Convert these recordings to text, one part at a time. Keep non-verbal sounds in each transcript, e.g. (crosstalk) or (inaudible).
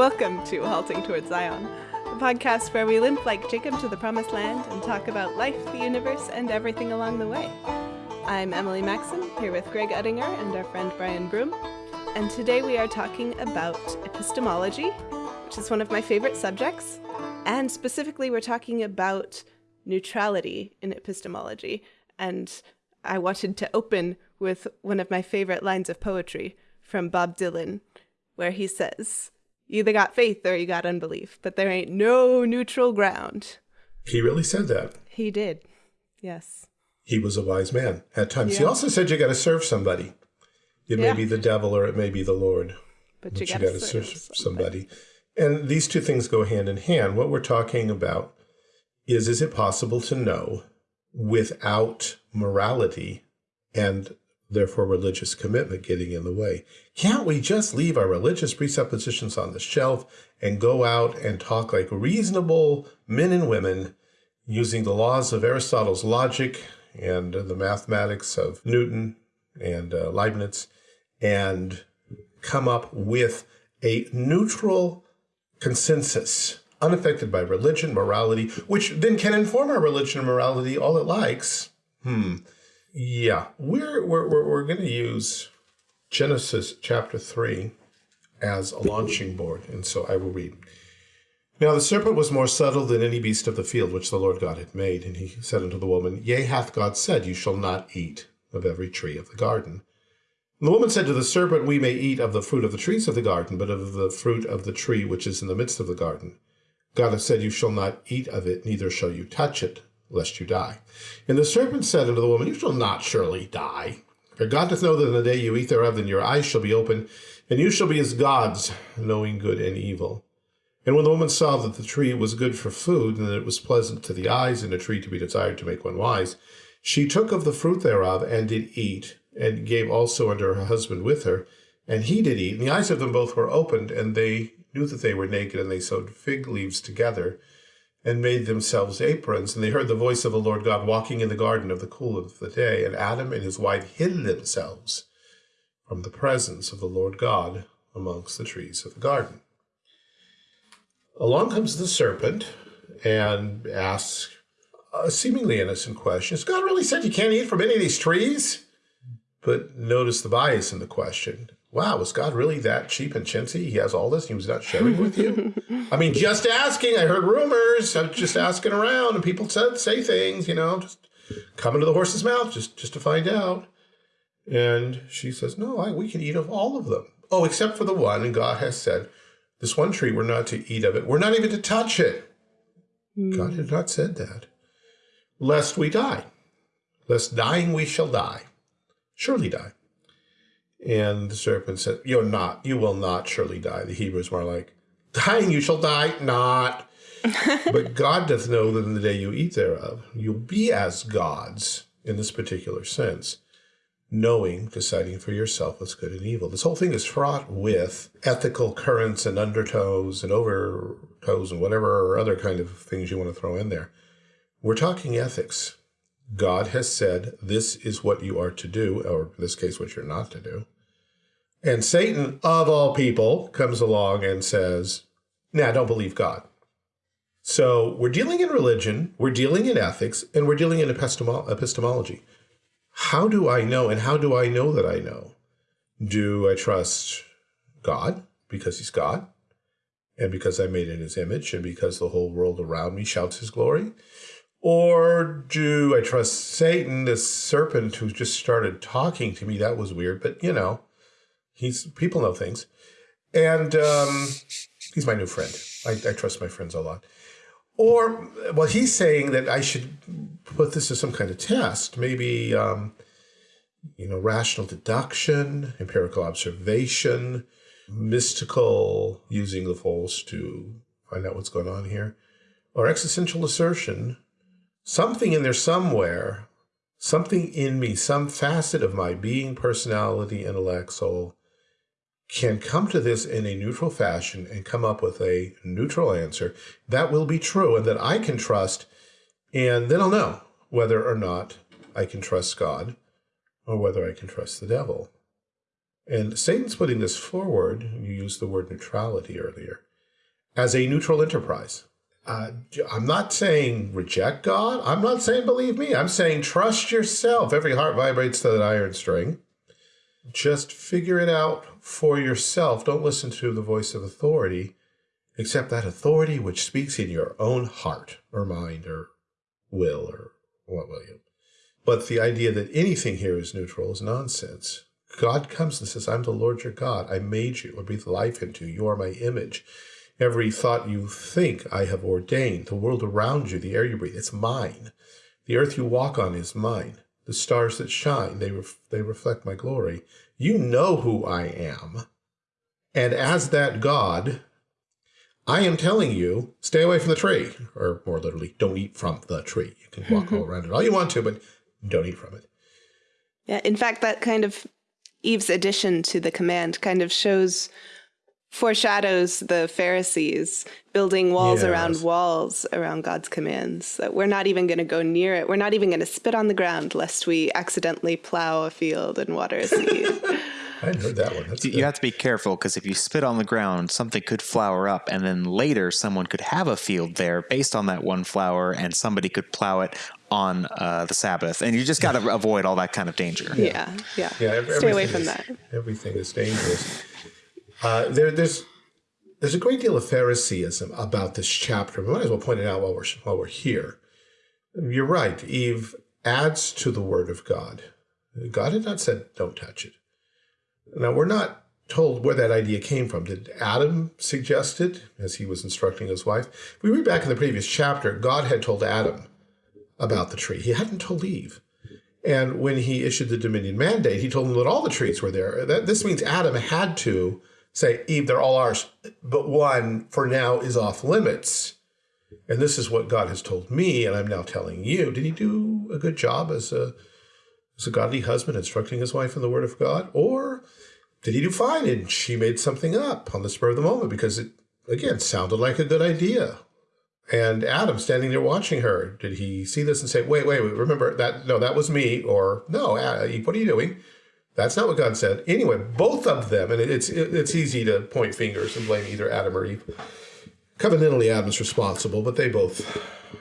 Welcome to Halting Towards Zion, the podcast where we limp like Jacob to the promised land and talk about life, the universe, and everything along the way. I'm Emily Maxon, here with Greg Uttinger and our friend Brian Broom, and today we are talking about epistemology, which is one of my favorite subjects, and specifically we're talking about neutrality in epistemology. And I wanted to open with one of my favorite lines of poetry from Bob Dylan, where he says, you either got faith or you got unbelief, but there ain't no neutral ground. He really said that. He did. Yes. He was a wise man at times. Yeah. He also said you got to serve somebody. It yeah. may be the devil or it may be the Lord. But you, got to serve, serve somebody. And these two things go hand in hand. What we're talking about is is it possible to know without morality and therefore religious commitment getting in the way. Can't we just leave our religious presuppositions on the shelf and go out and talk like reasonable men and women using the laws of Aristotle's logic and the mathematics of Newton and uh, Leibniz and come up with a neutral consensus unaffected by religion, morality, which then can inform our religion and morality all it likes. Hmm. Yeah, we're we're we're, we're going to use Genesis chapter three as a launching board, and so I will read. Now the serpent was more subtle than any beast of the field which the Lord God had made, and he said unto the woman, Yea, hath God said, You shall not eat of every tree of the garden. And the woman said to the serpent, We may eat of the fruit of the trees of the garden, but of the fruit of the tree which is in the midst of the garden. God hath said, You shall not eat of it, neither shall you touch it, lest you die. And the serpent said unto the woman, You shall not surely die. For God doth know that in the day you eat thereof, then your eyes shall be open, and you shall be as gods, knowing good and evil. And when the woman saw that the tree was good for food, and that it was pleasant to the eyes, and a tree to be desired to make one wise, she took of the fruit thereof, and did eat, and gave also unto her husband with her, and he did eat. And the eyes of them both were opened, and they knew that they were naked, and they sewed fig leaves together, and made themselves aprons. And they heard the voice of the Lord God walking in the garden of the cool of the day. And Adam and his wife hid themselves from the presence of the Lord God amongst the trees of the garden. Along comes the serpent and asks a seemingly innocent question. Has God really said you can't eat from any of these trees? But notice the bias in the question wow, was God really that cheap and chintzy? He has all this. He was not sharing with you. (laughs) I mean, just asking. I heard rumors. I'm just asking around, and people said say things. You know, just coming to the horse's mouth just just to find out. And she says, no, I, we can eat of all of them. Oh, except for the one. And God has said, this one tree, we're not to eat of it. We're not even to touch it. Mm. God had not said that. Lest we die. Lest dying we shall die. Surely die. And the serpent said, You're not, you will not surely die. The Hebrews were like, Dying you shall die not. (laughs) but God doth know that in the day you eat thereof, you'll be as gods in this particular sense, knowing, deciding for yourself what's good and evil. This whole thing is fraught with ethical currents and undertows and overtows and whatever other kind of things you want to throw in there. We're talking ethics. God has said, this is what you are to do, or in this case, what you're not to do. And Satan, of all people, comes along and says, nah, don't believe God. So we're dealing in religion, we're dealing in ethics, and we're dealing in epistemolo epistemology. How do I know, and how do I know that I know? Do I trust God because he's God? And because I'm made in his image, and because the whole world around me shouts his glory? Or do I trust Satan, this serpent who just started talking to me? That was weird, but you know, he's people know things. And um, he's my new friend. I, I trust my friends a lot. Or, well, he's saying that I should put this as some kind of test, maybe, um, you know, rational deduction, empirical observation, mystical, using the false to find out what's going on here, or existential assertion, something in there somewhere, something in me, some facet of my being, personality, intellect, soul, can come to this in a neutral fashion and come up with a neutral answer that will be true and that I can trust, and then I'll know whether or not I can trust God or whether I can trust the devil. And Satan's putting this forward, you used the word neutrality earlier. as a neutral enterprise. Uh, I'm not saying reject God. I'm not saying believe me. I'm saying trust yourself. Every heart vibrates to that iron string. Just figure it out for yourself. Don't listen to the voice of authority, except that authority which speaks in your own heart or mind or will or what will you. But the idea that anything here is neutral is nonsense. God comes and says, I'm the Lord your God. I made you. I breathe life into you. You are my image. Every thought you think I have ordained. The world around you, the air you breathe, it's mine. The earth you walk on is mine. The stars that shine, they, ref they reflect my glory. You know who I am. And as that God, I am telling you, stay away from the tree. Or more literally, don't eat from the tree. You can walk mm-hmm. all around it all you want to, but don't eat from it. Yeah, in fact, that kind of Eve's addition to the command kind of shows foreshadows the Pharisees building walls yes. around walls around God's commands. That we're not even going to go near it. We're not even going to spit on the ground lest we accidentally plow a field and water a seed. (laughs) (laughs) I hadn't heard that one. That's you good. have to be careful because if you spit on the ground, something could flower up, and then later someone could have a field there based on that one flower, and somebody could plow it on uh, the Sabbath, and you just got to (laughs) avoid all that kind of danger. Yeah, yeah. yeah. yeah Stay away from is, that. Everything is dangerous. Uh, there, there's there's a great deal of Phariseeism about this chapter. We might as well point it out while we're while we're here. You're right. Eve adds to the word of God. God had not said, "Don't touch it." Now we're not told where that idea came from. Did Adam suggest it as he was instructing his wife? If we read back in the previous chapter, God had told Adam about the tree. He hadn't told Eve. And when he issued the dominion mandate, he told them that all the trees were there. That, this means Adam had to say, Eve, they're all ours, but one for now is off limits. And this is what God has told me, and I'm now telling you. Did he do a good job as a, as a godly husband instructing his wife in the word of God? Or did he do fine and she made something up on the spur of the moment because it, again, sounded like a good idea? And Adam standing there watching her, did he see this and say, wait, wait, wait, remember that, no, that was me, or no, Eve, what are you doing? That's not what God said. Anyway, both of them, and it's it's easy to point fingers and blame either Adam or Eve. Covenantally, Adam's responsible, but they both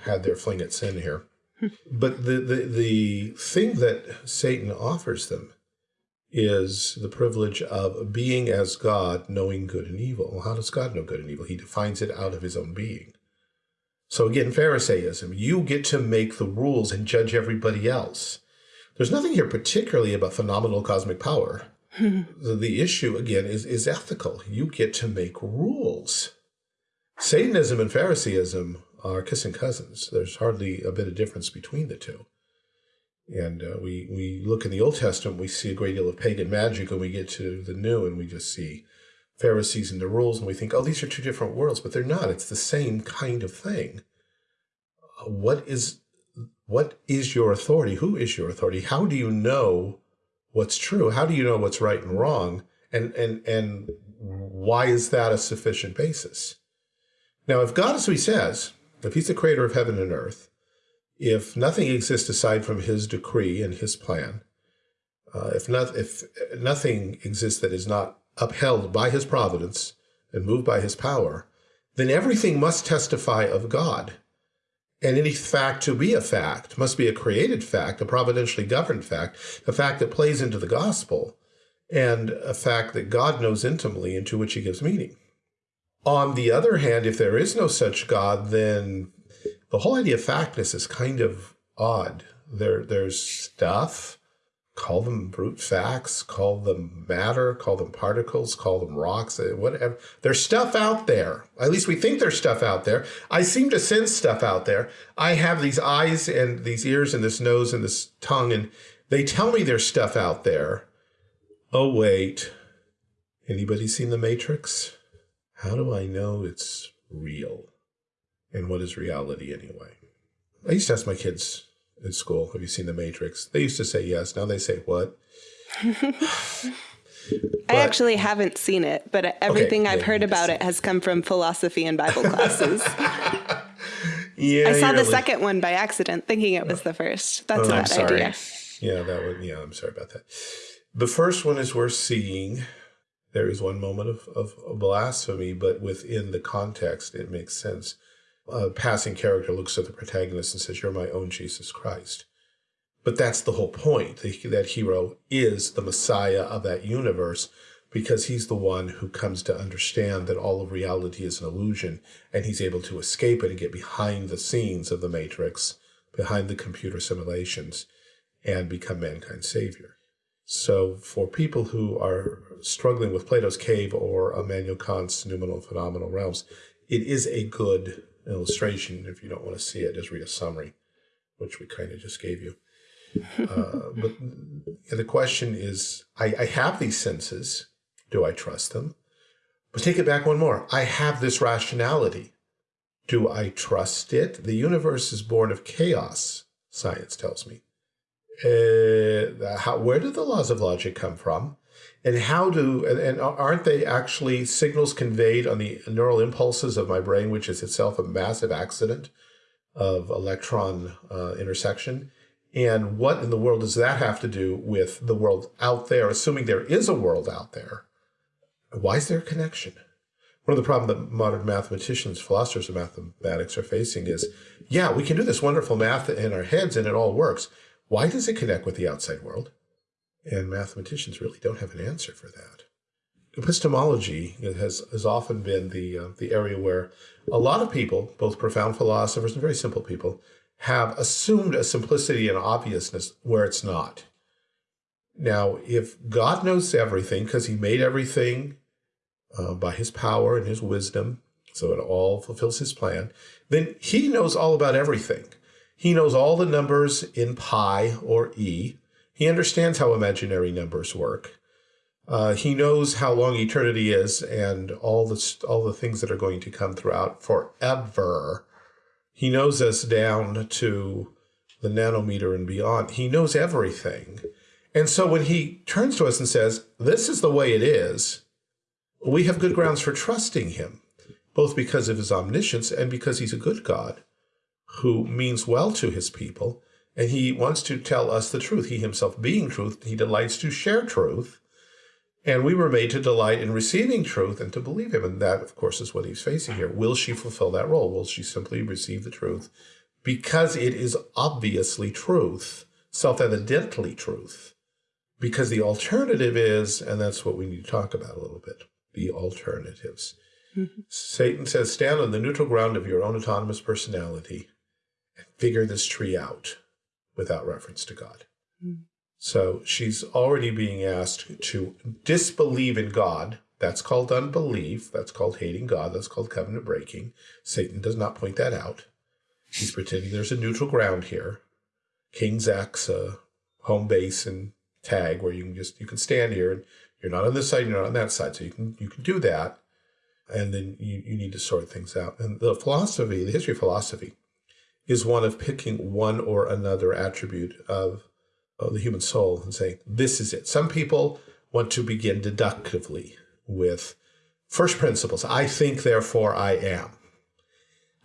had their fling at sin here. Hmm. but the, the, the thing that Satan offers them is the privilege of being as God, knowing good and evil. Well, how does God know good and evil? He defines it out of his own being. So again, Pharisaism, you get to make the rules and judge everybody else. There's nothing here particularly about phenomenal cosmic power. the, the issue, again, is, is ethical. You get to make rules. Satanism and Phariseeism are kissing cousins. There's hardly a bit of difference between the two. And uh, we, we look in the Old Testament, we see a great deal of pagan magic, and we get to the New, and we just see Pharisees and the rules, and we think, oh, these are two different worlds, but they're not. It's the same kind of thing. What is what is your authority? Who is your authority? How do you know what's true? How do you know what's right and wrong? And and and why is that a sufficient basis? Now, if God who he says, if he's the creator of heaven and earth, if nothing exists aside from his decree and his plan, uh, if, not, if nothing exists that is not upheld by his providence and moved by his power, then everything must testify of God. And any fact to be a fact must be a created fact, a providentially governed fact, a fact that plays into the gospel, and a fact that God knows intimately and to which he gives meaning. On the other hand, if there is no such God, then the whole idea of factness is kind of odd. There, there's stuff call them brute facts, call them matter, call them particles, call them rocks, eh, whatever. There's stuff out there. At least we think there's stuff out there. I seem to sense stuff out there. I have these eyes and these ears and this nose and this tongue, and they tell me there's stuff out there. Oh, wait. Anybody seen The Matrix? How do I know it's real? And what is reality anyway? I used to ask my kids, in school. Have you seen The Matrix? They used to say yes. Now they say what? (laughs) I actually haven't seen it, but everything okay, I've yeah, heard about it has come from philosophy and Bible classes. (laughs) yeah, I saw the really... second one by accident, thinking it was the first. That's oh, a bad idea. Yeah, that one. Yeah, I'm sorry about that. The first one is worth seeing. there is one moment of, of blasphemy, but within the context, it makes sense. A passing character looks at the protagonist and says, You're my own Jesus Christ. But that's the whole point. That hero is the Messiah of that universe because he's the one who comes to understand that all of reality is an illusion and he's able to escape it and get behind the scenes of the Matrix, behind the computer simulations, and become mankind's savior. So for people who are struggling with Plato's cave or Immanuel Kant's noumenal phenomenal realms, it is a good illustration. If you don't want to see it, just read a summary, which we kind of just gave you. (laughs) Uh, but the question is, I, I have these senses. Do I trust them? But take it back one more. I have this rationality. Do I trust it? The universe is born of chaos, science tells me. Uh, how, where do the laws of logic come from? And how do, and, and aren't they actually signals conveyed on the neural impulses of my brain, which is itself a massive accident of electron uh, intersection? And what in the world does that have to do with the world out there, assuming there is a world out there? Why is there a connection? One of the problems that modern mathematicians, philosophers of mathematics are facing is, yeah, we can do this wonderful math in our heads and it all works. Why does it connect with the outside world? And mathematicians really don't have an answer for that. Epistemology has, has often been the, uh, the area where a lot of people, both profound philosophers and very simple people, have assumed a simplicity and obviousness where it's not. Now, if God knows everything because he made everything uh, by his power and his wisdom, so it all fulfills his plan, then he knows all about everything. He knows all the numbers in pi or e. He understands how imaginary numbers work. Uh, he knows how long eternity is and all the, all the things that are going to come throughout forever. He knows us down to the nanometer and beyond. He knows everything. And so when he turns to us and says, this is the way it is, we have good grounds for trusting him, both because of his omniscience and because he's a good God who means well to his people. And he wants to tell us the truth. He himself being truth, he delights to share truth. And we were made to delight in receiving truth and to believe him. And that, of course, is what he's facing here. Will she fulfill that role? Will she simply receive the truth? Because it is obviously truth, self-evidently truth. Because the alternative is, and that's what we need to talk about a little bit, the alternatives. Mm -hmm. Satan says, stand on the neutral ground of your own autonomous personality and figure this tree out without reference to God. Mm. So she's already being asked to disbelieve in God. That's called unbelief. That's called hating God. That's called covenant breaking. Satan does not point that out. He's pretending there's a neutral ground here. King's X, a home base and tag where you can just, you can stand here and you're not on this side, you're not on that side. So you can, you can do that. And then you, you need to sort things out. And the philosophy, the history of philosophy is one of picking one or another attribute of of the human soul and saying, this is it. Some people want to begin deductively with first principles. I think, therefore I am.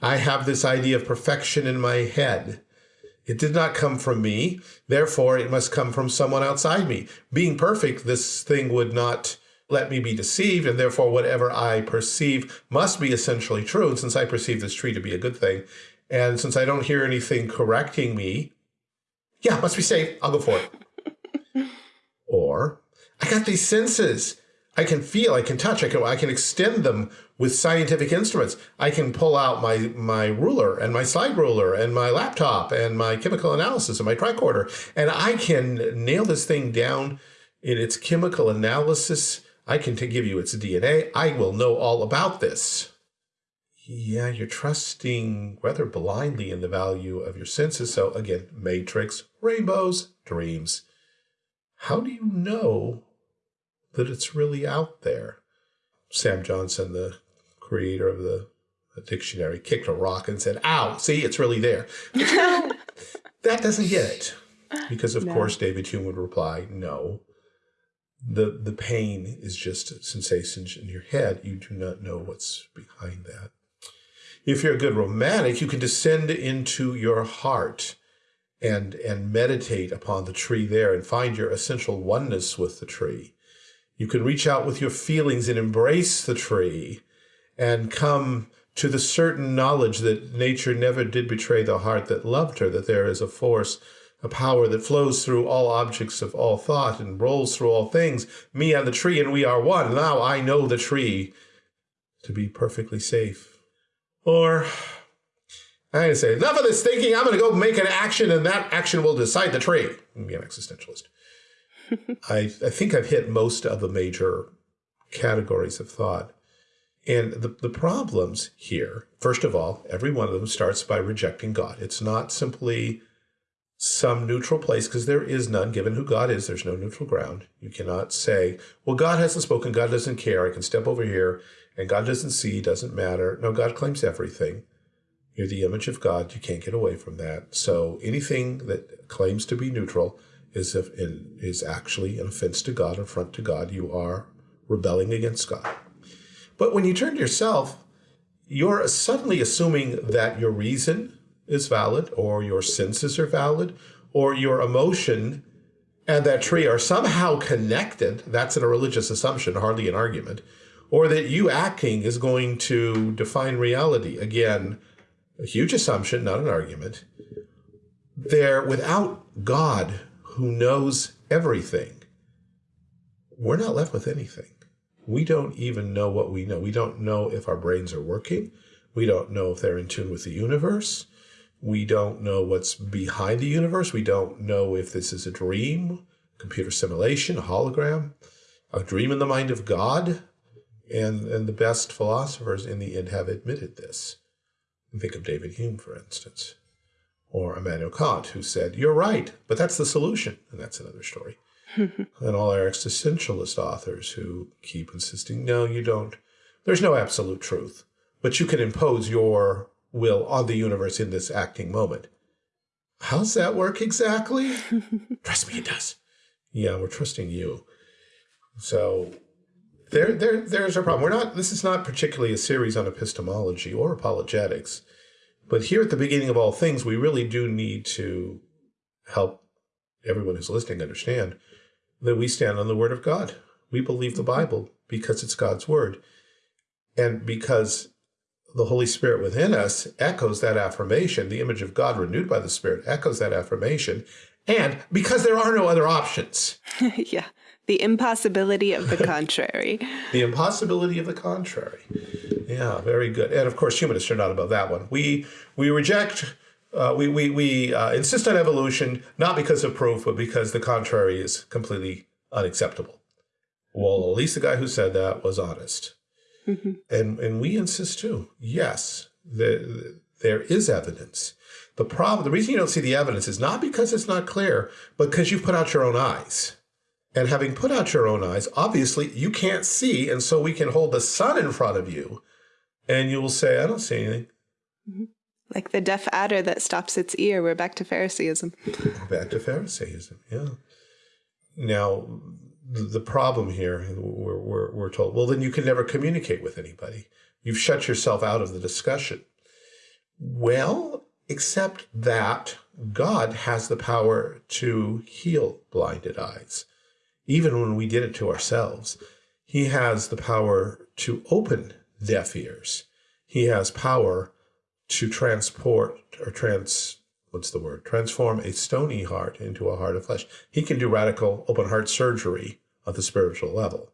I have this idea of perfection in my head. It did not come from me, therefore it must come from someone outside me. Being perfect, this thing would not let me be deceived, and therefore whatever I perceive must be essentially true. And since I perceive this tree to be a good thing, and since I don't hear anything correcting me, yeah, must be safe. I'll go for it. (laughs) or I got these senses. I can feel, I can touch, I can, I can extend them with scientific instruments. I can pull out my, my ruler and my slide ruler and my laptop and my chemical analysis and my tricorder, and I can nail this thing down in its chemical analysis. I can give you its DNA. I will know all about this yeah, you're trusting rather blindly in the value of your senses. So again, matrix, rainbows, dreams. How do you know that it's really out there? Sam Johnson, the creator of the, dictionary, kicked a rock and said, ow, see, it's really there. (laughs) That doesn't get it. Because of no. course, David Hume would reply, no. The, the pain is just sensations in your head. You do not know what's behind that. If you're a good romantic, you can descend into your heart and, and meditate upon the tree there and find your essential oneness with the tree. You can reach out with your feelings and embrace the tree and come to the certain knowledge that nature never did betray the heart that loved her, that there is a force, a power that flows through all objects of all thought and rolls through all things, me and the tree, and we are one. Now I know the tree to be perfectly safe. Or I say, enough of this thinking, I'm going to go make an action, and that action will decide the tree. Be an existentialist. (laughs) I, I think I've hit most of the major categories of thought. And the, the problems here, first of all, every one of them starts by rejecting God. It's not simply some neutral place because there is none given who God is. There's no neutral ground. You cannot say, well, God hasn't spoken. God doesn't care. I can step over here and God doesn't see, doesn't matter. No, God claims everything. You're the image of God. You can't get away from that. So anything that claims to be neutral is, is actually an offense to God, an affront to God. You are rebelling against God. But when you turn to yourself, you're suddenly assuming that your reason is valid, or your senses are valid, or your emotion and that tree are somehow connected. That's a religious assumption, hardly an argument. Or that you acting is going to define reality. Again, a huge assumption, not an argument. There, without God, who knows everything, we're not left with anything. We don't even know what we know. We don't know if our brains are working. We don't know if they're in tune with the universe. We don't know what's behind the universe. We don't know if this is a dream, computer simulation, a hologram, a dream in the mind of God. And, and the best philosophers in the end have admitted this. Think of David Hume, for instance or Immanuel Kant, who said, You're right, but that's the solution. And that's another story. (laughs) and all our existentialist authors who keep insisting, No, you don't. There's no absolute truth, but you can impose your will on the universe in this acting moment. How's that work exactly? (laughs) Trust me, it does. Yeah, we're trusting you. So there, there, there's a problem. We're not. This is not particularly a series on epistemology or apologetics. But here at the beginning of all things, we really do need to help everyone who's listening understand that we stand on the word of God. We believe the. Bible because it's God's word. And because the Holy Spirit within us echoes that affirmation, the image of God renewed by the Spirit echoes that affirmation. And because there are no other options. (laughs) yeah. The impossibility of the contrary. (laughs) the impossibility of the contrary. Yeah, very good. And of course, humanists are not about that one. We we reject, uh, we we we uh, insist on evolution not because of proof, but because the contrary is completely unacceptable. Well, at least the guy who said that was honest. Mm -hmm. And and we insist too. Yes, the, the, there is evidence. The problem, the reason you don't see the evidence is not because it's not clear, but because you've put out your own eyes. And having put out your own eyes, obviously you can't see. And so we can hold the sun in front of you and you will say, I don't see anything. Mm-hmm. Like the deaf adder that stops its ear. We're back to Pharisaism. (laughs) back to Pharisaism, yeah. Now, the problem here, we're, we're, we're told, well, then you can never communicate with anybody. You've shut yourself out of the discussion. Well, except that God has the power to heal blinded eyes even when we did it to ourselves. He has the power to open deaf ears. He has power to transport or trans, what's the word? Transform a stony heart into a heart of flesh. He can do radical open heart surgery at the spiritual level.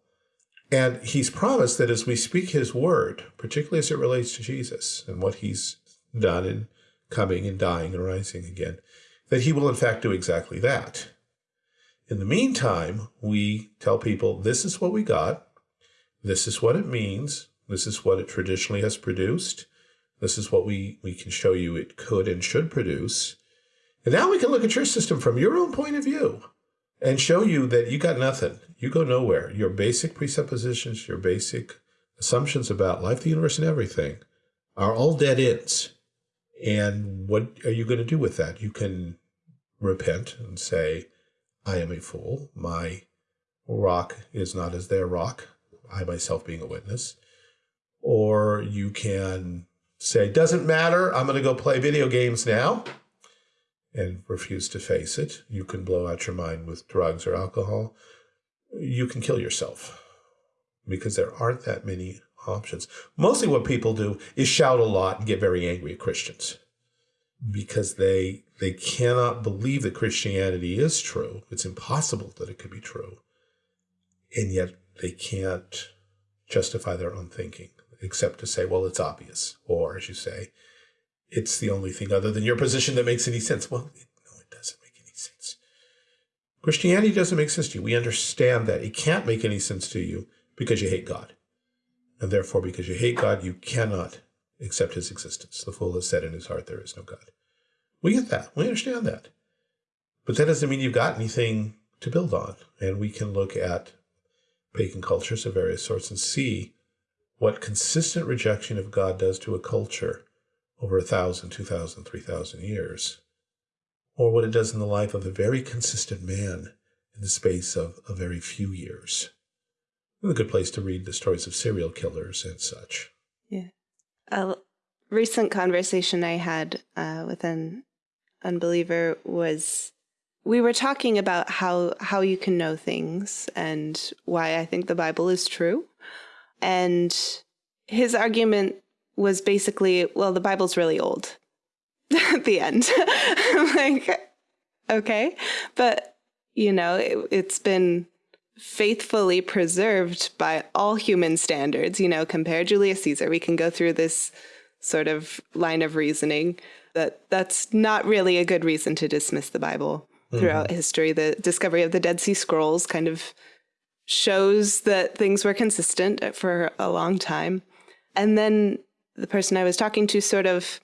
And he's promised that as we speak his word, particularly as it relates to Jesus and what he's done in coming and dying and rising again, that he will in fact do exactly that. In the meantime, we tell people this is what we got. This is what it means. This is what it traditionally has produced. This is what we, we can show you it could and should produce. And now we can look at your system from your own point of view and show you that you got nothing. You go nowhere. Your basic presuppositions, your basic assumptions about life, the universe, and everything are all dead ends. And what are you going to do with that? You can repent and say, I am a fool. My rock is not as their rock, I myself being a witness. Or you can say, doesn't matter, I'm going to go play video games now and refuse to face it. You can blow out your mind with drugs or alcohol. you can kill yourself because there aren't that many options. Mostly what people do is shout a lot and get very angry at Christians because they they cannot believe that Christianity is true. It's impossible that it could be true. And yet they can't justify their own thinking except to say, well, it's obvious. Or as you say, it's the only thing other than your position that makes any sense. Well, it, no, it doesn't make any sense. Christianity doesn't make sense to you. We understand that. It can't make any sense to you because you hate God. And therefore, because you hate God, you cannot accept his existence. The fool has said in his heart, there is no God. We get that. We understand that. But that doesn't mean you've got anything to build on. And we can look at pagan cultures of various sorts and see what consistent rejection of God does to a culture over a thousand, two thousand, three thousand years, or what it does in the life of a very consistent man in the space of a very few years. A good place to read the stories of serial killers and such. Yeah. A recent conversation I had uh, with an unbeliever was we were talking about how how you can know things and why I think the Bible is true. And his argument was basically, well, the Bible's really old (laughs) at the end. (laughs) like, okay. But, you know, it, it's been faithfully preserved by all human standards. You know, compare Julius Caesar. We can go through this sort of line of reasoning that that's not really a good reason to dismiss the Bible throughout mm -hmm. history. The discovery of the Dead Sea Scrolls kind of shows that things were consistent for a long time. And then the person I was talking to sort of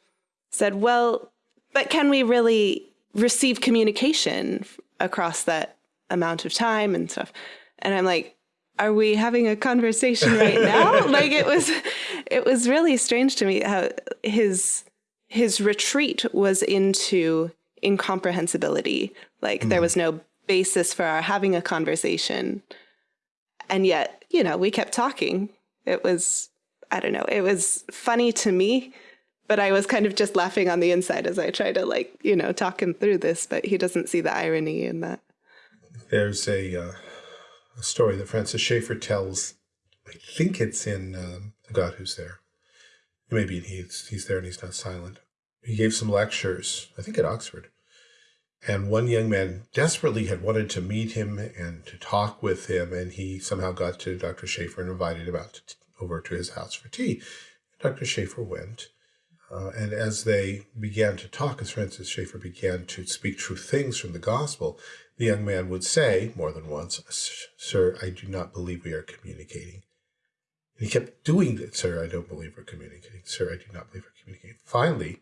said, well, but can we really receive communication across that amount of time and stuff? And I'm like, are we having a conversation right now? (laughs) like it was, it was really strange to me how his, his retreat was into incomprehensibility. Like mm. there was no basis for our having a conversation. And yet, you know, we kept talking. It was I don't know, it was funny to me, but I was kind of just laughing on the inside as I try to like, you know, talk him through this, but he doesn't see the irony in that. There's a, uh, a story that Francis Schaeffer tells. I think it's in um, The God Who's There. it Maybe he's, he's there and he's not silent. He gave some lectures, I think at Oxford. And one young man desperately had wanted to meet him and to talk with him, and he somehow got to Dr. Schaeffer and invited him out to over to his house for tea. Dr. Schaeffer went, uh, and as they began to talk, as Francis Schaeffer began to speak true things from the gospel, the young man would say more than once, Sir, I do not believe we are communicating. And he kept doing it, Sir, I don't believe we're communicating. Sir, I do not believe we're communicating. Finally,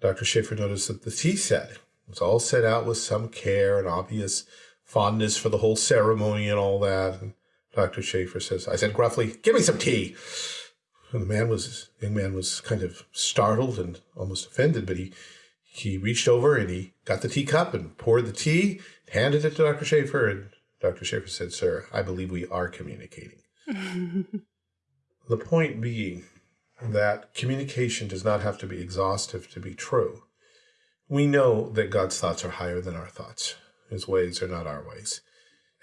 Dr. Schaeffer noticed that the tea set was all set out with some care and obvious fondness for the whole ceremony and all that. And Dr. Schaeffer says, I said gruffly, give me some tea. And the man was, young man was kind of startled and almost offended, but he, he reached over and he got the teacup and poured the tea, handed it to Dr. Schaeffer, and Dr. Schaeffer said, sir, I believe we are communicating. (laughs) the point being that communication does not have to be exhaustive to be true. We know that God's thoughts are higher than our thoughts. His ways are not our ways.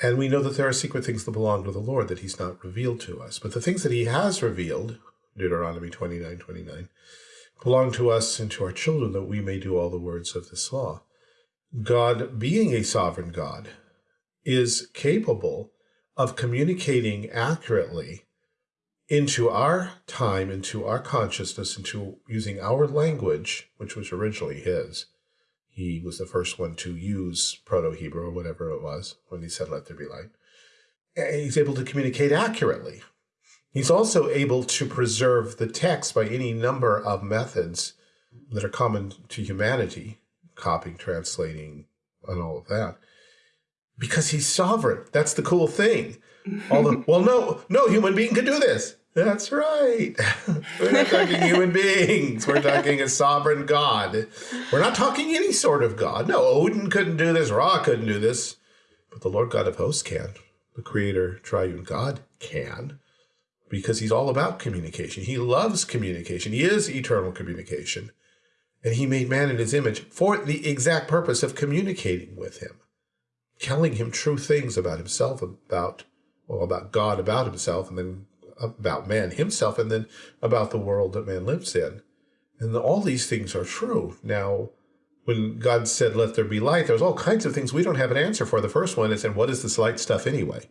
And we know that there are secret things that belong to the Lord that he's not revealed to us. But the things that he has revealed, Deuteronomy 29, 29, belong to us and to our children that we may do all the words of this law. God, being a sovereign God, is capable of communicating accurately into our time, into our consciousness, into using our language, which was originally his, he was the first one to use Proto-Hebrew or whatever it was when he said, let there be light. And he's able to communicate accurately. He's also able to preserve the text by any number of methods that are common to humanity, copying, translating, and all of that. Because he's sovereign. That's the cool thing. All the, (laughs) well, no, no human being could do this. That's right. (laughs) We're not talking (laughs) human beings. We're talking a sovereign God. We're not talking any sort of God. No, Odin couldn't do this. Ra couldn't do this. But the Lord God of hosts can. The creator, triune God can. Because he's all about communication. He loves communication. He is eternal communication. And he made man in his image for the exact purpose of communicating with him. telling him true things about himself, about, well, about God, about himself, and then about man himself, and then about the world that man lives in. And all these things are true. Now, when God said, let there be light, there's all kinds of things we don't have an answer for. The first one is, and what is this light stuff anyway?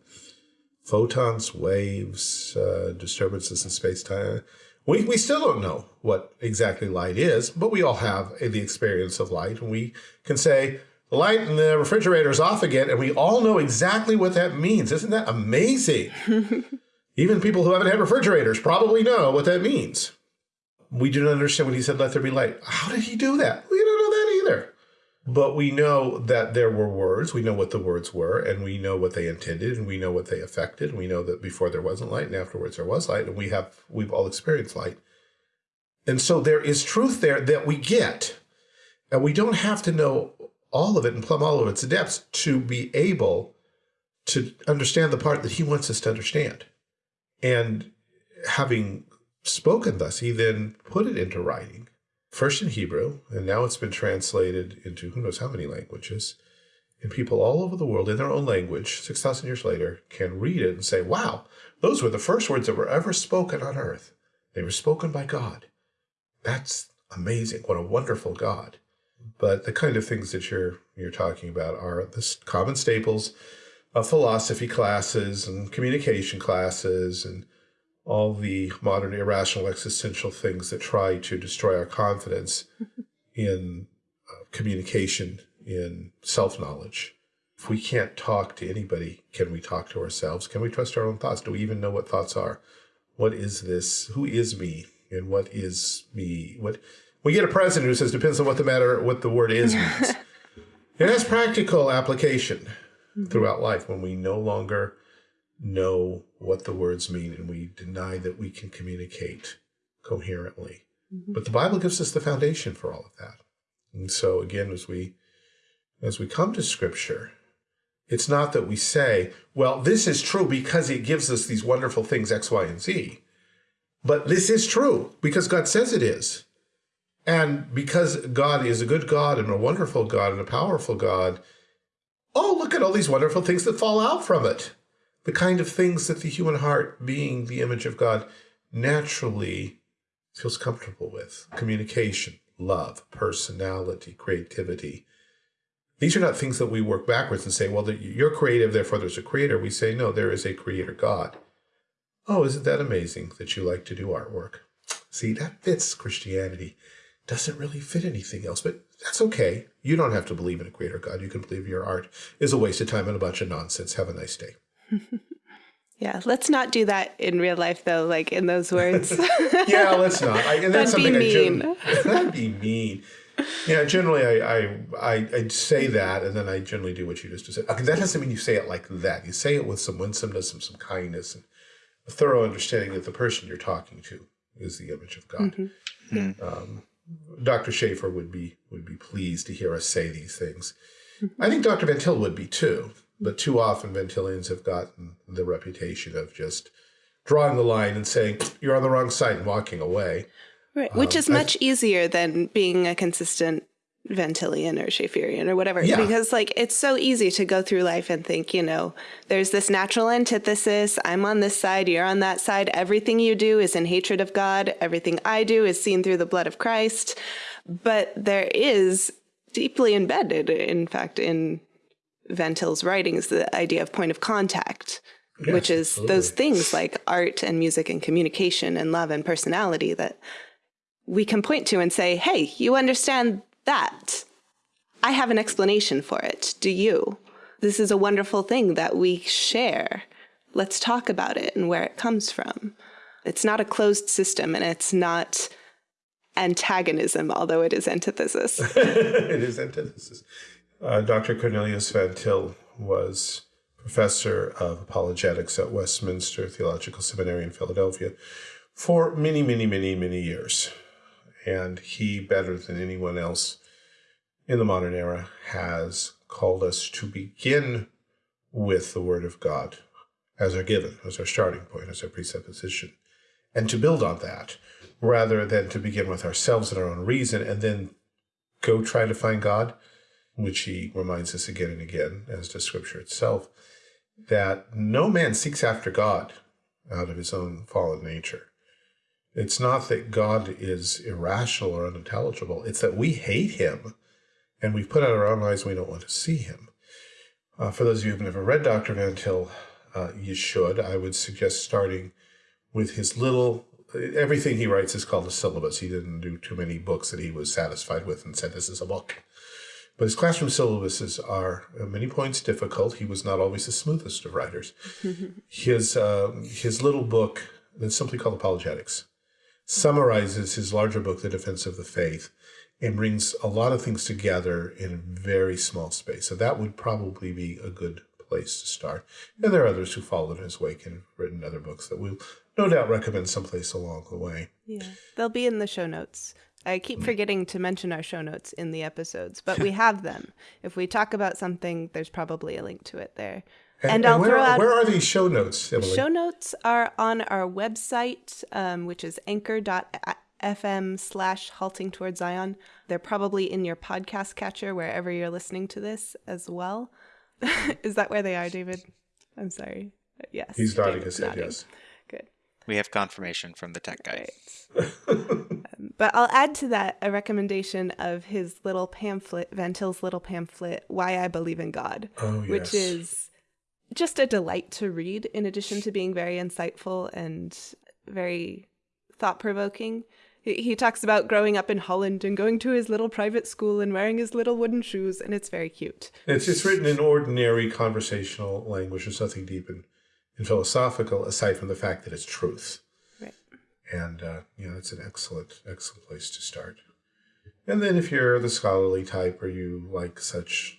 Photons, waves, uh, disturbances in space-time. We, we still don't know what exactly light is, but we all have the experience of light. And we can say, the light in the refrigerator is off again, and we all know exactly what that means. Isn't that amazing? (laughs) Even people who haven't had refrigerators probably know what that means. We do not understand when he said, let there be light. How did he do that? We don't know that either. But we know that there were words. We know what the words were, and we know what they intended, and we know what they affected. And we know that before there wasn't light, and afterwards there was light, and we have we've all experienced light. And so there is truth there that we get. And we don't have to know all of it and plumb all of its depths to be able to understand the part that he wants us to understand. And having spoken thus, he then put it into writing, first in Hebrew, and now it's been translated into who knows how many languages. And people all over the world in their own language, 6,000 years later, can read it and say, wow, those were the first words that were ever spoken on earth. They were spoken by God. That's amazing. What a wonderful God. But the kind of things that you're you're talking about are the common staples of philosophy classes and communication classes and all the modern irrational existential things that try to destroy our confidence (laughs) in uh, communication, in self-knowledge. If we can't talk to anybody, can we talk to ourselves? Can we trust our own thoughts? Do we even know what thoughts are? What is this? Who is me? And what is me? What we get a president who says depends on what the matter, what the word is means. (laughs) it has practical application throughout life when we no longer know what the words mean and we deny that we can communicate coherently. Mm -hmm. But the Bible gives us the foundation for all of that. And so again, as we as we come to scripture, it's not that we say, well, this is true because it gives us these wonderful things X, Y, and Z. But this is true because God says it is. And because God is a good God and a wonderful God and a powerful God, oh, look at all these wonderful things that fall out from it. The kind of things that the human heart, being the image of God, naturally feels comfortable with. Communication, love, personality, creativity. These are not things that we work backwards and say, well, you're creative, therefore there's a creator. We say, no, there is a creator God. Oh, isn't that amazing that you like to do artwork? See, that fits Christianity doesn't really fit anything else, but that's okay. You don't have to believe in a creator God. You can believe your art is a waste of time and a bunch of nonsense. Have a nice day. (laughs) yeah, let's not do that in real life, though, like in those words. (laughs) yeah, let's not. I, and that's that'd something be mean. (laughs) That'd be mean. Yeah, generally I, I, I, I say that, and then I generally do what you just said. Okay, that doesn't mean you say it like that. You say it with some winsomeness, some, some kindness, and a thorough understanding that the person you're talking to is the image of God. Mm -hmm. um, Dr. Schaeffer would be would be pleased to hear us say these things. I think Dr. Van Til would be too, but too often Van Tilians have gotten the reputation of just drawing the line and saying, you're on the wrong side and walking away. Right, which um, is much easier than being a consistent Van Tilian or Schaefferian or whatever. Yeah. Because like it's so easy to go through life and think, you know, there's this natural antithesis. I'm on this side, you're on that side. Everything you do is in hatred of God. Everything I do is seen through the blood of Christ. But there is deeply embedded, in fact, in Van Til's writings, the idea of point of contact. Yes, which is absolutely. those things like art and music and communication and love and personality that we can point to and say, hey, you understand that. I have an explanation for it. Do you? This is a wonderful thing that we share. Let's talk about it and where it comes from. It's not a closed system and it's not antagonism, although it is antithesis. (laughs) it is antithesis. Uh, Dr. Cornelius Van Til was professor of apologetics at Westminster Theological Seminary in Philadelphia for many, many, many, many years and he, better than anyone else in the modern era, has called us to begin with the Word of God as our given, as our starting point, as our presupposition, and to build on that, rather than to begin with ourselves and our own reason and then go try to find God. Which he reminds us again and again, as does Scripture itself, that no man seeks after God out of his own fallen nature. It's not that God is irrational or unintelligible. It's that we hate him and we've put out our own eyes and we don't want to see him. Uh, for those of you who've never read Dr. Van Til, uh, you should. I would suggest starting with his little, everything he writes is called a syllabus. He didn't do too many books that he was satisfied with and said, this is a book. But his classroom syllabuses are at many points difficult. He was not always the smoothest of writers. (laughs) his, uh, his little book, that's simply called Apologetics, summarizes his larger book, The Defense of the Faith, and brings a lot of things together in a very small space. So that would probably be a good place to start. And there are others who followed in his wake and have written other books that we'll no doubt recommend someplace along the way. Yeah, they'll be in the show notes. I keep forgetting to mention our show notes in the episodes, but we (laughs) have them. If we talk about something, there's probably a link to it there. And, and, where, are, where are these show notes, Emily? Show notes are on our website, um, which is anchor.fm slash halting towards Zion. They're probably in your podcast catcher wherever you're listening to this as well. (laughs) is that where they are, David? I'm sorry. Yes. He's nodding his head, yes. Good. We have confirmation from the tech guy. Right. um, but I'll add to that a recommendation of his little pamphlet, Van Til's little pamphlet, Why I Believe in God, oh, yes. which is just a delight to read, in addition to being very insightful and very thought provoking. He talks about growing up in Holland and going to his little private school and wearing his little wooden shoes, and it's very cute. It's just written in ordinary conversational language. There's nothing deep and, and philosophical aside from the fact that it's truth. Right. And, uh, you know, it's an excellent, excellent place to start. And then if you're the scholarly type or you like such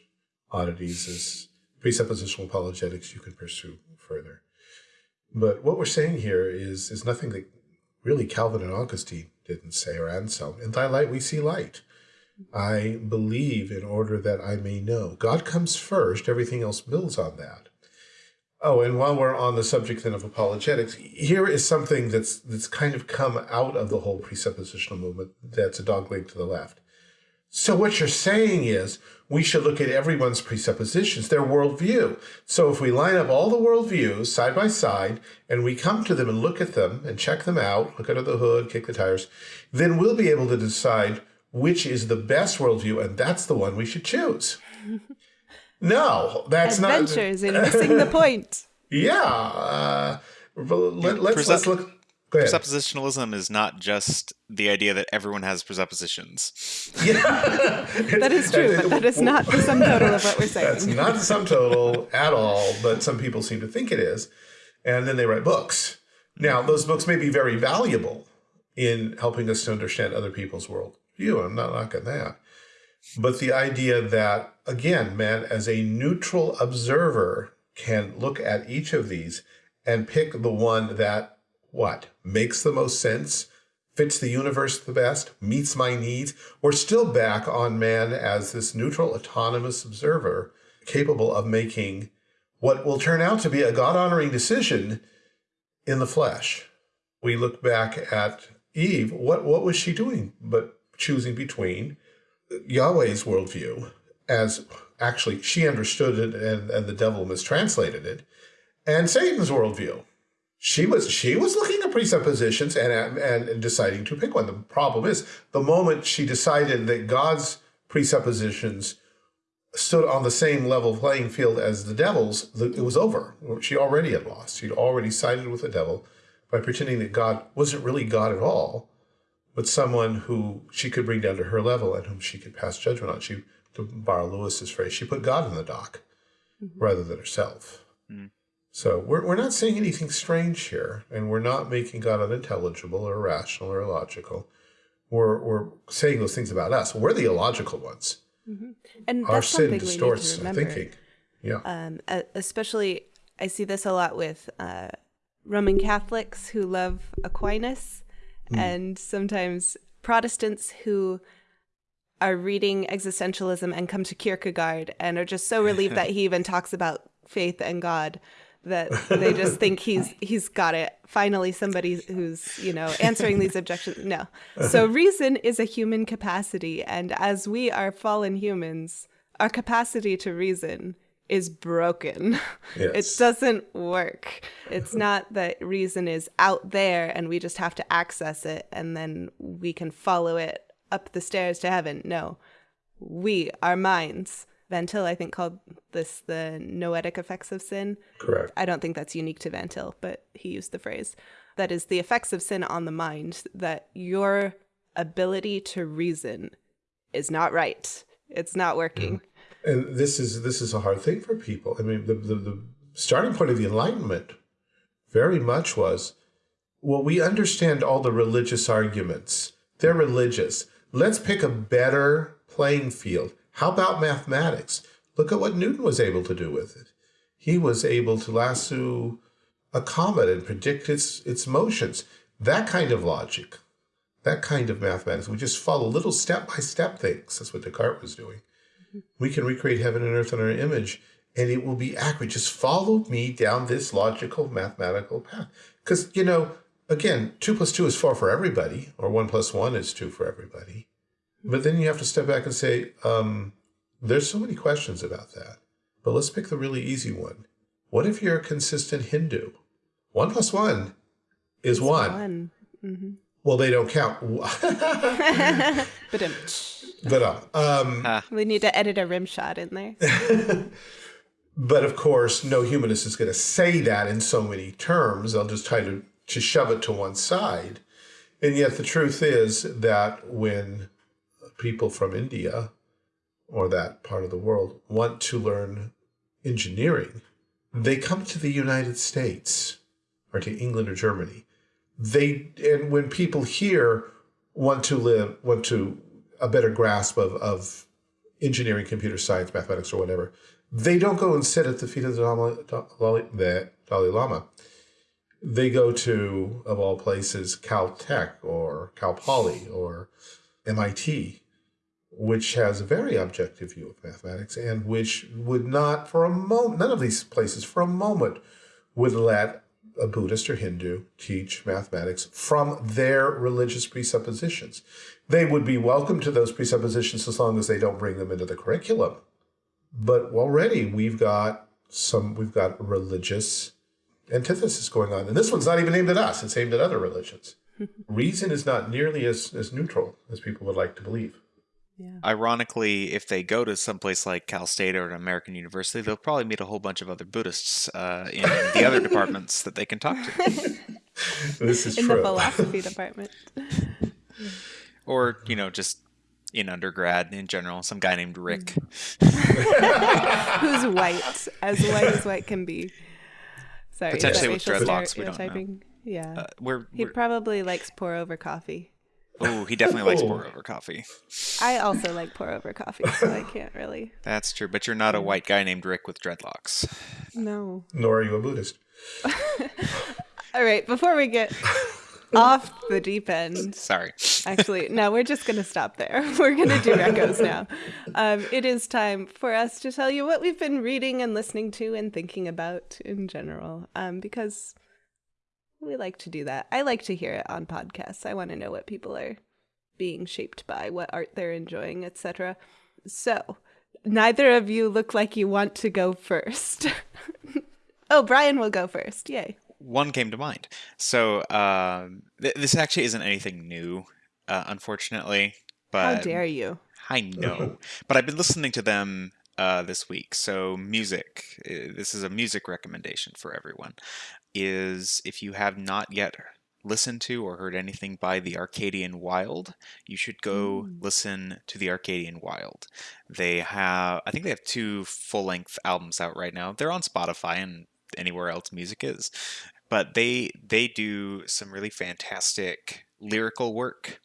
oddities as presuppositional apologetics, you can pursue further. But what we're saying here is, is nothing that really Calvin and Augustine didn't say, or Anselm. In thy light we see light. I believe in order that I may know. God comes first, everything else builds on that. Oh, and while we're on the subject then of apologetics, here is something that's that's kind of come out of the whole presuppositional movement that's a dog leg to the left. So what you're saying is we should look at everyone's presuppositions, their worldview. So if we line up all the worldviews side by side and we come to them and look at them and check them out, look under the hood, kick the tires, then we'll be able to decide which is the best worldview and that's the one we should choose. (laughs) no, that's Adventures not. Adventures in missing the point. (laughs) Yeah. Uh, let, us let's look. Presuppositionalism is not just the idea that everyone has presuppositions. (laughs) Yeah. that is true, but that is not the sum total of what we're saying. That's not the sum total at all, but some people seem to think it is. And then they write books. Now, those books may be very valuable in helping us to understand other people's worldview. I'm not knocking that. But the idea that, again, man, as a neutral observer, can look at each of these and pick the one that what makes the most sense, fits the universe the best, meets my needs, we're still back on man as this neutral, autonomous observer capable of making what will turn out to be a God honoring decision in the flesh. We look back at Eve. What, what was she doing but choosing between Yahweh's worldview as actually she understood it and, and the devil mistranslated it and Satan's worldview she was she was looking at presuppositions and, and, deciding to pick one. The problem is the moment she decided that God's presuppositions stood on the same level playing field as the devil's, it was over. She already had lost. She'd already sided with the devil by pretending that God wasn't really God at all, but someone who she could bring down to her level and whom she could pass judgment on. She, to borrow Lewis's phrase, she put God in the dock mm -hmm. rather than herself. Mm. So we're, we're not saying anything strange here, and we're not making God unintelligible or irrational or illogical. We're, we're saying those things about us. We're the illogical ones. Mm -hmm. And Our sin distorts our thinking. Yeah. Um, especially, I see this a lot with uh, Roman Catholics who love Aquinas, mm. and sometimes Protestants who are reading existentialism and come to Kierkegaard and are just so relieved that he (laughs) even talks about faith and God that they just think he's he's got it. Finally, somebody who's you know answering these objections. No, so (laughs) reason is a human capacity, and as we are fallen humans, our capacity to reason is broken. (laughs) It doesn't work. It's not that reason is out there and we just have to access it and then we can follow it up the stairs to heaven. No. We, our minds, Van Til, I think, called this the noetic effects of sin. Correct. I don't think that's unique to Van Til, but he used the phrase. That is the effects of sin on the mind, that your ability to reason is not right. It's not working. Mm. And this is this is a hard thing for people. I mean, the, the, the starting point of the Enlightenment very much was, well, we understand all the religious arguments. They're religious. Let's pick a better playing field. How about mathematics? Look at what Newton was able to do with it. He was able to lasso a comet and predict its its motions. That kind of logic, that kind of mathematics. We just follow little step by step things. That's what Descartes was doing mm-hmm. we can recreate heaven and earth in our image and it will be accurate. Just follow me down this logical mathematical path. Because, you know, again, two plus two is four for everybody, or one plus one is two for everybody. But then you have to step back and say, um, there's so many questions about that. But let's pick the really easy one. What if you're a consistent Hindu? One plus one is one. One. Well, they don't count. (laughs) But um, uh, um, (laughs) we need to edit a rim shot in there. (laughs) But of course, no humanist is going to say that in so many terms. I'll just try to, to shove it to one side. And yet, the truth is that when people from India or that part of the world want to learn engineering, they come to the United States or to England or Germany. They and when people here want to live, want to a better grasp of, of engineering, computer science, mathematics, or whatever, they don't go and sit at the feet of the Dalai, Dalai, Lama. They go to, of all places, Caltech or Cal Poly or MIT, which has a very objective view of mathematics and which would not, for a moment, none of these places for a moment would let a Buddhist or Hindu teach mathematics from their religious presuppositions. They would be welcome to those presuppositions as long as they don't bring them into the curriculum. But already we've got some, we've got religious antithesis going on. And this one's not even aimed at us, it's aimed at other religions. (laughs) Reason is not nearly as, as neutral as people would like to believe. Yeah. Ironically, if they go to someplace like Cal State or an American university, they'll probably meet a whole bunch of other Buddhists uh, in the other (laughs) departments that they can talk to. (laughs) This is in the philosophy department. Or, you know, just in undergrad in general, some guy named Rick. Who's white, as white as white can be. Sorry, Potentially with dreadlocks, we don't know. Yeah. Uh, we're, he we're probably likes pour over coffee. oh, he definitely likes pour over coffee. I also like pour over coffee, so I can't really. That's true, but you're not a white guy named Rick with dreadlocks. No. Nor are you a Buddhist. (laughs) All right, before we get (laughs) off the deep end, Sorry. actually, no, we're just going to stop there. (laughs) We're going to do recos now. Um, it is time for us to tell you what we've been reading and listening to and thinking about in general, um, because we like to do that. I like to hear it on podcasts. I want to know what people are being shaped by, what art they're enjoying, etc. So, neither of you look like you want to go first. (laughs) oh, Brian will go first. Yay. One came to mind. So um, th- this actually isn't anything new, uh, unfortunately. But How dare you? I know, (laughs) but I've been listening to them uh, this week. So music. uh, This is a music recommendation for everyone. Is if you have not yet listened to or heard anything by the Arcadian Wild, you should go listen to the Arcadian Wild. They have, I think they have two full length albums out right now. They're on Spotify and anywhere else music is but they they do some really fantastic lyrical work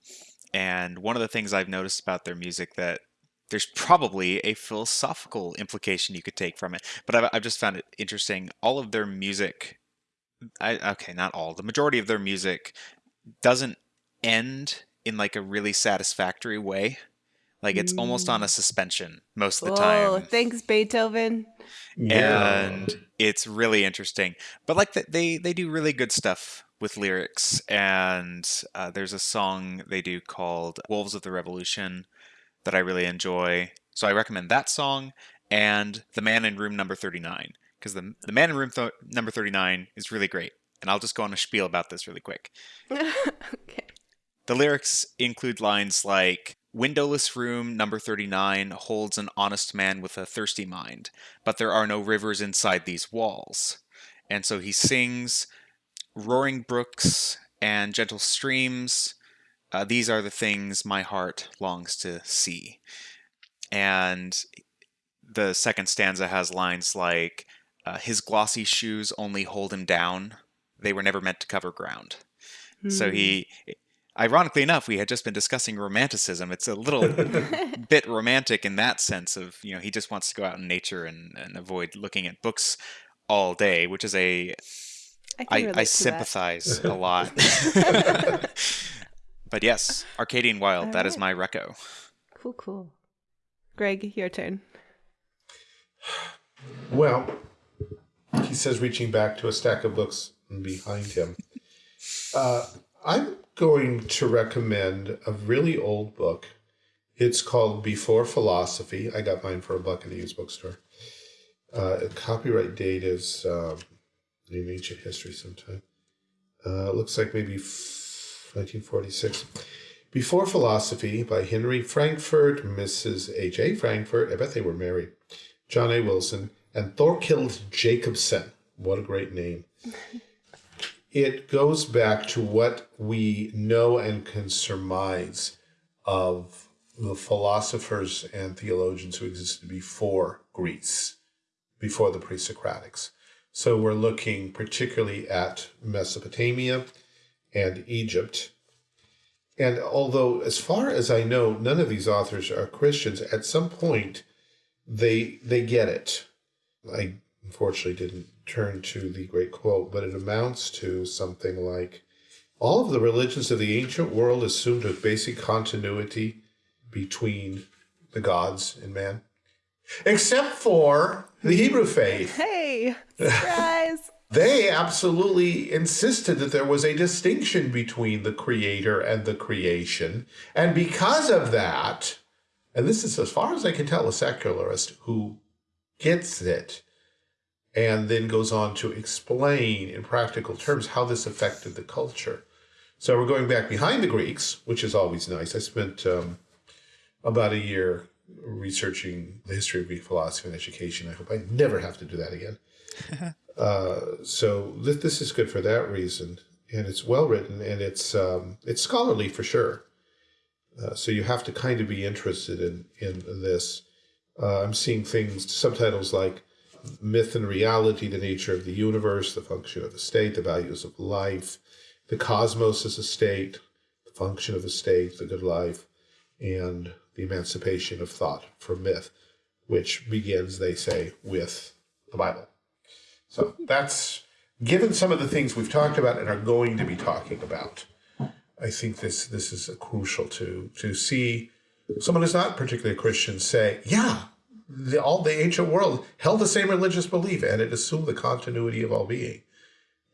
and one of the things i've noticed about their music that there's probably a philosophical implication you could take from it but i've, I've just found it interesting. All of their music I, okay not all the majority of their music doesn't end in like a really satisfactory way like it's almost on a suspension most of the time Oh, thanks, Beethoven. and it's really interesting. But like th- they they do really good stuff with lyrics, and uh, there's a song they do called "Wolves of the Revolution" that I really enjoy. So I recommend that song and The Man in Room Number 39 because the, the Man in Room th- Number 39 is really great. And I'll just go on a spiel about this really quick. (laughs) okay. The lyrics include lines like Windowless room number 39 holds an honest man with a thirsty mind, but there are no rivers inside these walls. And so he sings roaring brooks and gentle streams. Uh, these are the things my heart longs to see. And the second stanza has lines like uh, his glossy shoes only hold him down. They were never meant to cover ground. So Hmm. he, ironically enough, we had just been discussing romanticism. It's a little (laughs) bit romantic in that sense of, you know, he just wants to go out in nature and, and avoid looking at books all day, which is a, I, can I, relate I to sympathize a (laughs) lot. (laughs) but yes, Arcadian Wild, that is my reco. Cool, cool. Greg, your turn. Well, he says, reaching back to a stack of books behind him. Uh, I'm going to recommend a really old book. It's called Before Philosophy. I got mine for a buck in a used bookstore. Uh, copyright date is um, in ancient history sometime. Uh, looks like maybe f- 1946. Before Philosophy by Henry Frankfort, Mrs. H.A. Frankfort. I bet they were married. John A. Wilson, and Thorkild Jacobsen. What a great name. It goes back to what we know and can surmise of the philosophers and theologians who existed before Greece, before the pre Socratics. So we're looking particularly at Mesopotamia and Egypt. And although, as far as I know, none of these authors are Christians, at some point they they get it. I unfortunately didn't turn to the great quote, but it amounts to something like all of the religions of the ancient world assumed a basic continuity between the gods and man, except for the Hebrew faith. Hey, (laughs) surprise! They absolutely insisted that there was a distinction between the creator and the creation. And because of that, and this is as far as I can tell a secularist who gets it and then goes on to explain in practical terms how this affected the culture. So we're going back behind the Greeks, which is always nice. I spent um, about a year researching the history of Greek philosophy and education. I hope I never have to do that again. (laughs) uh, so th- this is good for that reason, and it's well written and it's um, it's scholarly for sure. Uh, so you have to kind of be interested in in this. Uh, I'm seeing things subtitles like myth and reality, the nature of the universe, the function of the state, the values of life, the cosmos as a state, the function of the state, the good life, and the emancipation of thought from myth, which begins, they say, with the Bible. So that's given some of the things we've talked about and are going to be talking about. I think this this is crucial to to see someone who's not particularly a Christian say, yeah, the, all the ancient world held the same religious belief and it assumed the continuity of all being.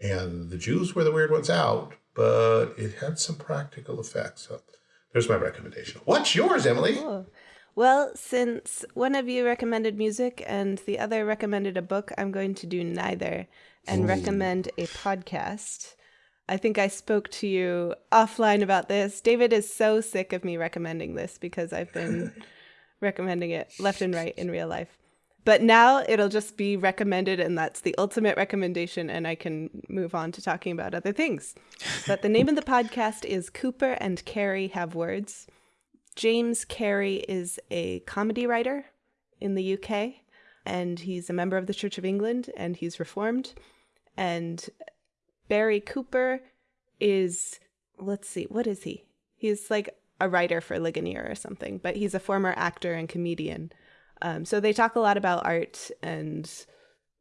And the Jews were the weird ones out, but it had some practical effects. So there's my recommendation. What's yours, Emily? Cool. Well, since one of you recommended music and the other recommended a book, I'm going to do neither and recommend a podcast. I think I spoke to you offline about this. David is so sick of me recommending this because I've been (laughs) recommending it left and right in real life. But now it'll just be recommended, and that's the ultimate recommendation, and I can move on to talking about other things. But the name of the (laughs) podcast is Cooper and Cary Have Words. James Cary is a comedy writer in the UK, and he's a member of the Church of England, and he's reformed. And Barry Cooper is, let's see, what is he? He's like a writer for Ligonier or something, but he's a former actor and comedian. Um, so they talk a lot about art and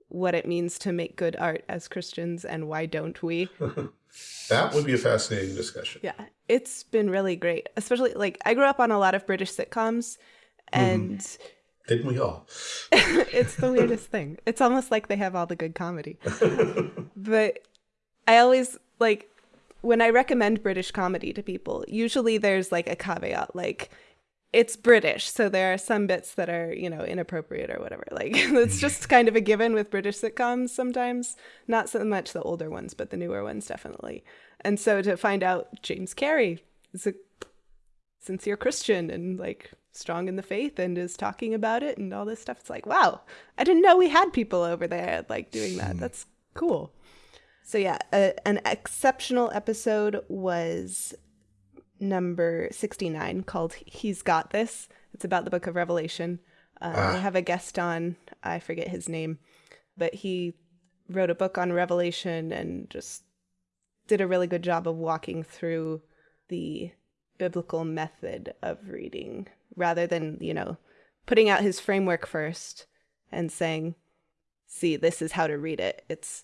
what it means to make good art as Christians and why don't we? (laughs) That would be a fascinating discussion. Yeah, it's been really great. Especially like I grew up on a lot of British sitcoms and Didn't we all? (laughs) it's the weirdest thing. It's almost like they have all the good comedy. (laughs) but I always like when I recommend British comedy to people, usually there's like a caveat like it's British, so there are some bits that are, you know, inappropriate or whatever. Like (laughs) it's just (laughs) kind of a given with British sitcoms sometimes. Not so much the older ones, but the newer ones definitely. And so to find out James Cary is a sincere Christian and like strong in the faith and is talking about it and all this stuff, it's like, wow, I didn't know we had people over there like doing that. Hmm. That's cool. So yeah, a, an exceptional episode was number 69 called He's Got This. It's about the book of Revelation. Uh, Ah. They have a guest on, I forget his name, but he wrote a book on Revelation and just did a really good job of walking through the biblical method of reading rather than, you know, putting out his framework first and saying, see, this is how to read it. It's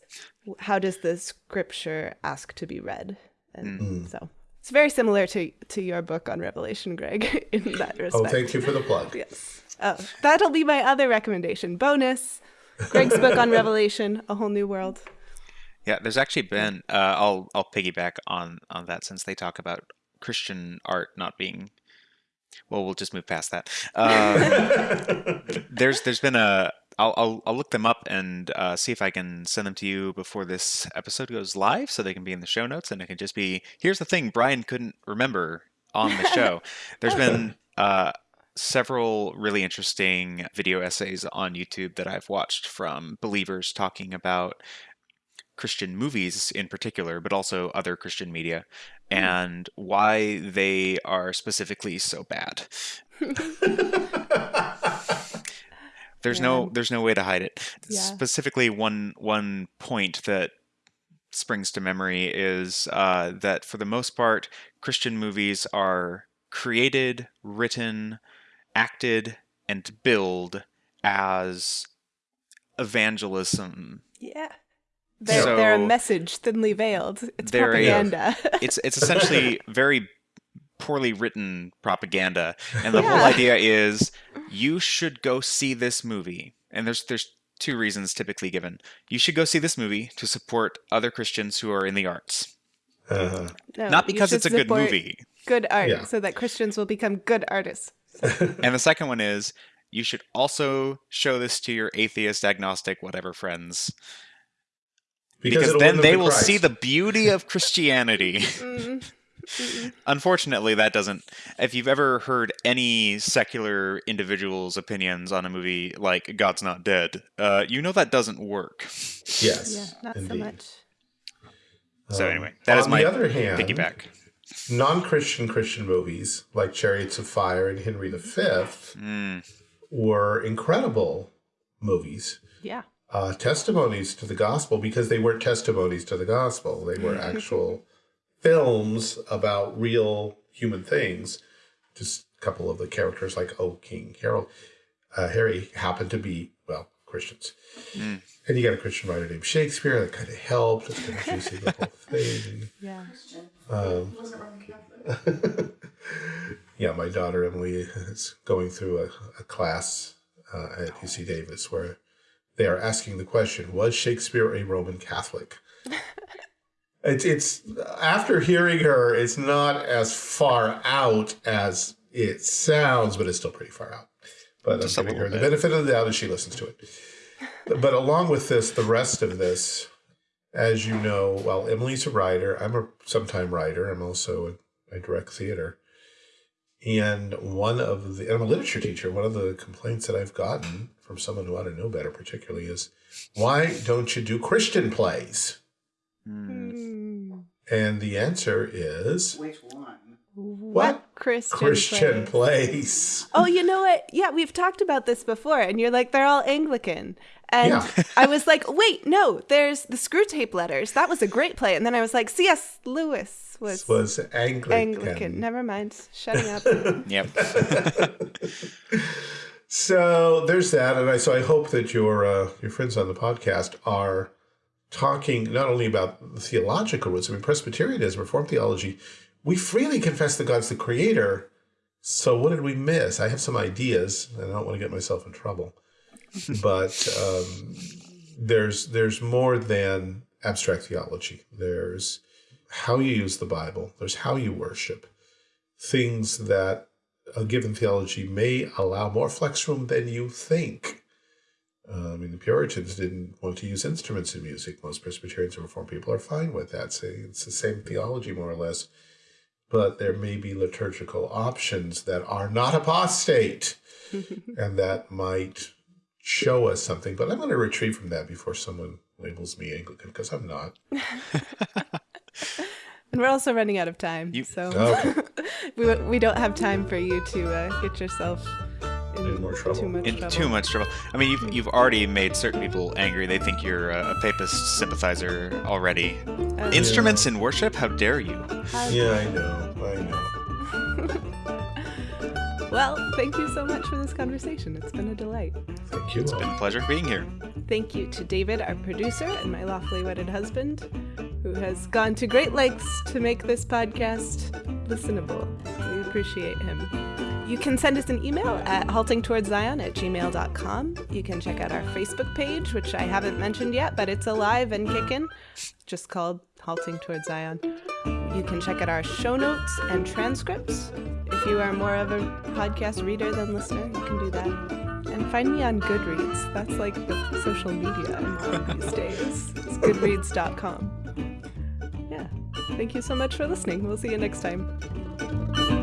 how does the scripture ask to be read? And so it's very similar to to your book on Revelation, Greg, (laughs) in that respect. Oh, thank you for the plug. (laughs) Yes. Oh, that'll be my other recommendation. Bonus. Greg's book on Revelation, A Whole New World. Yeah, there's actually been. Uh, I'll I'll piggyback on on that since they talk about Christian art not being. Well, we'll just move past that. Um, (laughs) there's there's been a. I'll, I'll I'll look them up and uh, see if I can send them to you before this episode goes live, so they can be in the show notes, and it can just be. Here's the thing: Brian couldn't remember on the show. (laughs) There's been. Uh, several really interesting video essays on YouTube that I've watched from believers talking about Christian movies in particular, but also other Christian media, and why they are specifically so bad. (laughs) (laughs) there's no there's no way to hide it. Yeah. Specifically, one one point that springs to memory is uh, that for the most part, Christian movies are created, written, acted, and billed as evangelism Yeah. They're, they're a message thinly veiled. It's They're a- propaganda. (laughs) it's it's essentially (laughs) very poorly written propaganda and the whole idea is you should go see this movie. And there's there's two reasons typically given. You should go see this movie to support other christians who are in the arts. Uh, No, not because it's a good movie. Good art, Yeah. so that Christians will become good artists. (laughs) and the second one is you should also show this to your atheist agnostic whatever friends. Because, it'll then they to will see the beauty of christianity. (laughs) Mm. Unfortunately, that doesn't. If you've ever heard any secular individual's opinions on a movie like God's Not Dead, uh, you know that doesn't work. (laughs) Yes. Yeah, not so much. So Um, anyway, that is on my the other hand, piggyback. non-Christian Christian movies like Chariots of Fire and Henry V Mm, were incredible movies, Yeah. uh, testimonies to the gospel because they weren't testimonies to the gospel. They were actual films about real human things. Just a couple of the characters like Oh King Harold, uh, Harry happened to be well Christians, Mm. and you got a Christian writer named Shakespeare that kind of helped. It's kind of juicy the whole (laughs) thing. Yeah. Um, (laughs) yeah, my daughter Emily is going through a, a class uh, at UC Davis where they are asking the question: Was Shakespeare a Roman Catholic? It's it's after hearing her, it's not as far out as it sounds, but it's still pretty far out. But Just I'm giving her the benefit of the doubt as she listens to it. But along with this, the rest of this, as you know, well, Emily's a writer. I'm a sometime writer. I'm also a, I direct theater. And one of the, I'm a literature teacher. One of the complaints that I've gotten from someone who ought to know better, particularly, is why don't you do Christian plays? Mm. And the answer is Which one? What Christian, Christian plays? plays. Oh, you know what? Yeah, we've talked about this before, and you're like, they're all Anglican. And Yeah. (laughs) I was like, wait, no, there's the Screwtape Letters. That was a great play. And then I was like, C.S. Lewis was, was Anglican. Anglican. Never mind. Shutting up. (laughs) Yep. (laughs) So there's that, and I so I hope that your uh, your friends on the podcast are talking not only about the theological roots. I mean, Presbyterianism, Reformed theology, we freely confess that God's the Creator. So what did we miss? I have some ideas, and I don't want to get myself in trouble. (laughs) but um, there's there's more than abstract theology. There's how you use the Bible. There's how you worship. Things that a given theology may allow more flex room than you think. Uh, I mean, the Puritans didn't want to use instruments in music. Most Presbyterians and Reformed people are fine with that. Say it's the same theology, more or less. But there may be liturgical options that are not apostate, (laughs) and that might show us something. But I'm going to retreat from that before someone labels me Anglican, because I'm not. (laughs) And we're also running out of time, You- so Okay. (laughs) we we don't have time for you to uh, get yourself in, In more trouble. Too much in trouble. too much trouble. I mean, you've, you've already made certain people angry. They think you're a, a papist sympathizer already. Uh, Instruments in worship? How dare you? how- Yeah, I know. I know. (laughs) Well, thank you so much for this conversation. It's been a delight. Thank you. It's been a pleasure being here. Thank you to David, our producer, and my lawfully wedded husband, who has gone to great lengths to make this podcast listenable. We appreciate him. You can send us an email at haltingtowardszion at gmail.com. You can check out our Facebook page, which I haven't mentioned yet, but it's alive and kicking, just called Halting Towards Zion. You can check out our show notes and transcripts. If you are more of a podcast reader than listener, you can do that. And find me on Goodreads. That's like the social media I'm on these days. It's goodreads.com. Yeah. Thank you so much for listening. We'll see you next time.